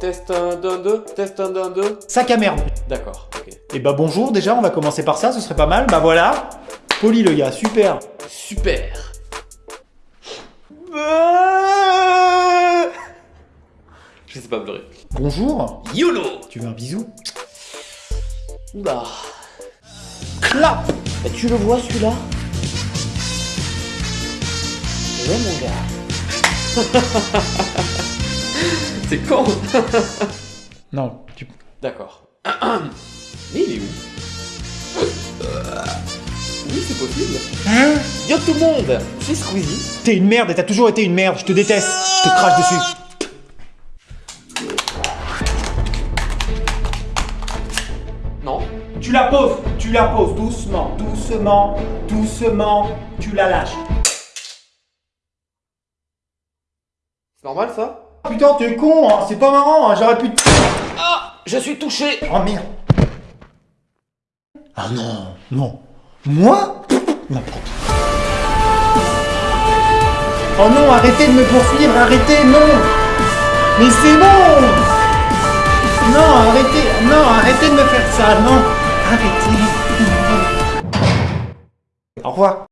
Test 1, 2, 2, test 1, 2, 2. Sac à merde. D'accord, ok. Et bah bonjour déjà, on va commencer par ça, ce serait pas mal. Bah voilà. Poli le gars, super. Super. Je sais pas pleurer. Bonjour. YOLO Tu veux un bisou? Oula. Clap Et tu le vois celui-là? Ouais mon gars. C'est con Non, tu... D'accord. Mais il est où Oui, c'est possible. Hein Yo tout le monde C'est Squeezie. T'es une merde et t'as toujours été une merde, je te déteste, je te crache dessus. Non Tu la poses, tu la poses doucement, doucement, doucement, tu la lâches. C'est normal ça? Putain, t'es con, hein, c'est pas marrant, hein, j'aurais pu... te- Ah Je suis touché. Oh merde. Ah non, non. Moi? N'importe. Oh non, arrêtez de me poursuivre, arrêtez, non. Mais c'est bon. Non, arrêtez, non, arrêtez de me faire ça, non. Arrêtez. Au revoir